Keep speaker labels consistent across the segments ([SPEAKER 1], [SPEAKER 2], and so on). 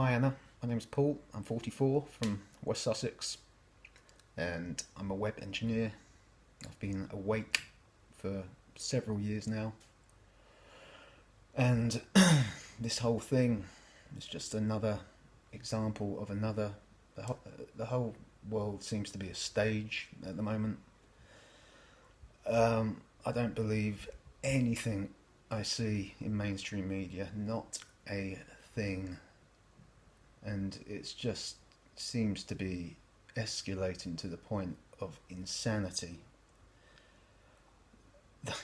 [SPEAKER 1] Hi Anna, my name is Paul. I'm 44 from West Sussex and I'm a web engineer. I've been awake for several years now. And this whole thing is just another example of another. The whole, the whole world seems to be a stage at the moment. Um, I don't believe anything I see in mainstream media, not a thing. And it's just seems to be escalating to the point of insanity. The,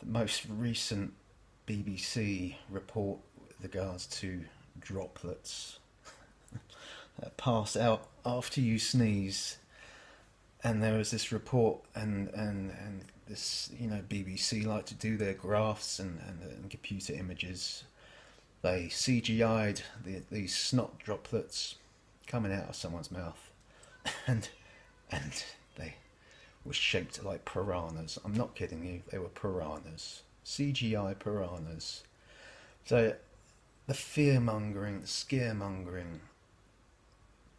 [SPEAKER 1] the most recent BBC report with regards to droplets. That pass out after you sneeze. And there was this report and and and this you know BBC like to do their graphs and, and, and computer images they CGI'd the, these snot droplets coming out of someone's mouth. And and they were shaped like piranhas. I'm not kidding you. They were piranhas. CGI piranhas. So the fear mongering the scaremongering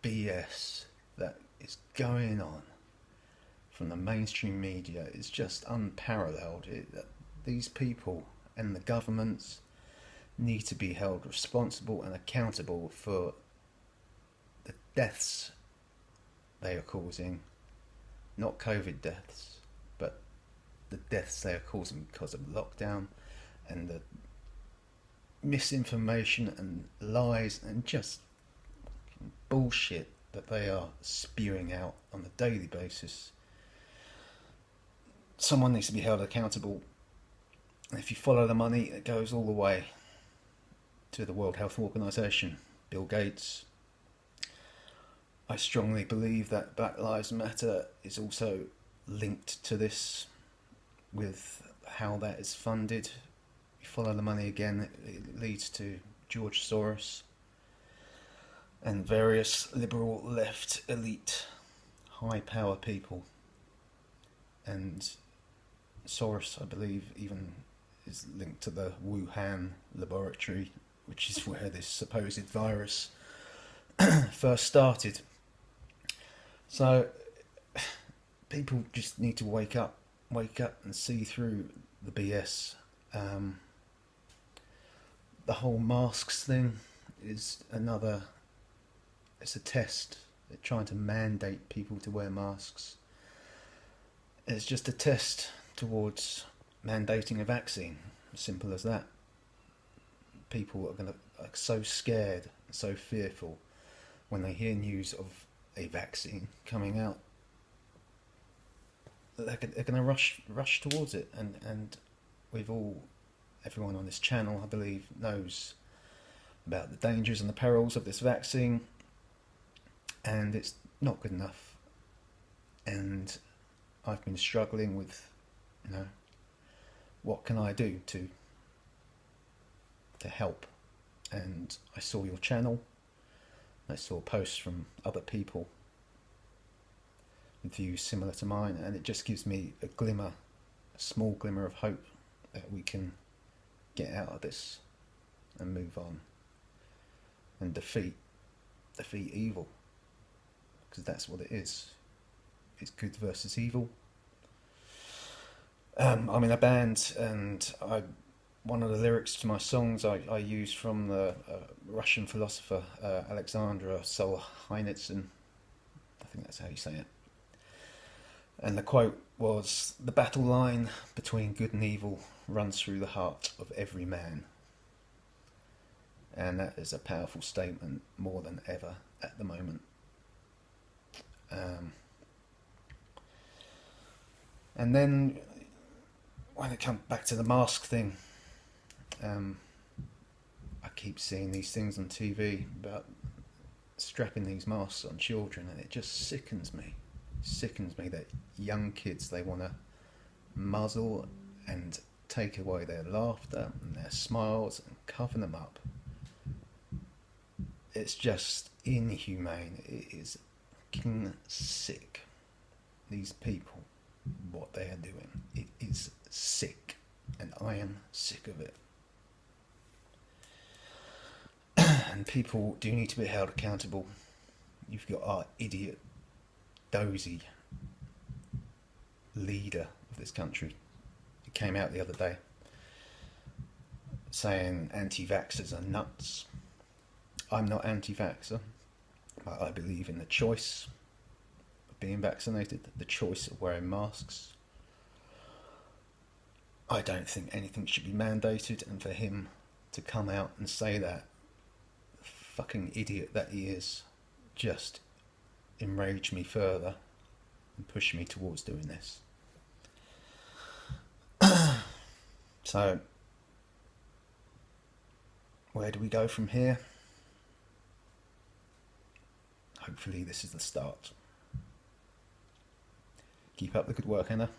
[SPEAKER 1] BS that is going on from the mainstream media is just unparalleled. It, these people and the governments need to be held responsible and accountable for the deaths they are causing, not COVID deaths, but the deaths they are causing because of lockdown and the misinformation and lies and just bullshit that they are spewing out on a daily basis. Someone needs to be held accountable. And if you follow the money, it goes all the way to the World Health Organization, Bill Gates. I strongly believe that Black Lives Matter is also linked to this with how that is funded. You follow the money again, it leads to George Soros and various liberal left elite high power people and Soros, I believe, even is linked to the Wuhan laboratory, which is where this supposed virus first started. So people just need to wake up, wake up and see through the BS. Um, the whole masks thing is another, it's a test. They're trying to mandate people to wear masks. It's just a test towards mandating a vaccine. Simple as that. People are going to are so scared, so fearful when they hear news of a vaccine coming out. They're, they're going to rush rush towards it, and and we've all, everyone on this channel, I believe, knows about the dangers and the perils of this vaccine, and it's not good enough. And I've been struggling with you know, what can I do to to help? And I saw your channel. I saw posts from other people with views similar to mine, and it just gives me a glimmer, a small glimmer of hope that we can get out of this and move on and defeat defeat evil because that's what it is. It's good versus evil. Um, I'm in a band, and I one of the lyrics to my songs I, I use from the uh, Russian philosopher uh, Alexander Solzhenitsyn. I think that's how you say it. And the quote was The battle line between good and evil runs through the heart of every man. And that is a powerful statement more than ever at the moment. Um, and then when it comes back to the mask thing, um, I keep seeing these things on TV about strapping these masks on children, and it just sickens me. sickens me that young kids they want to muzzle and take away their laughter and their smiles and cover them up. It's just inhumane. It is fucking sick. These people, what they are doing, it is sick, and I am sick of it. And people do need to be held accountable. You've got our idiot, dozy leader of this country. He came out the other day saying anti vaxxers are nuts. I'm not anti vaxxer, but I believe in the choice of being vaccinated, the choice of wearing masks. I don't think anything should be mandated, and for him to come out and say that, fucking idiot that he is, just enraged me further and pushed me towards doing this. so, where do we go from here? Hopefully, this is the start. Keep up the good work, Anna.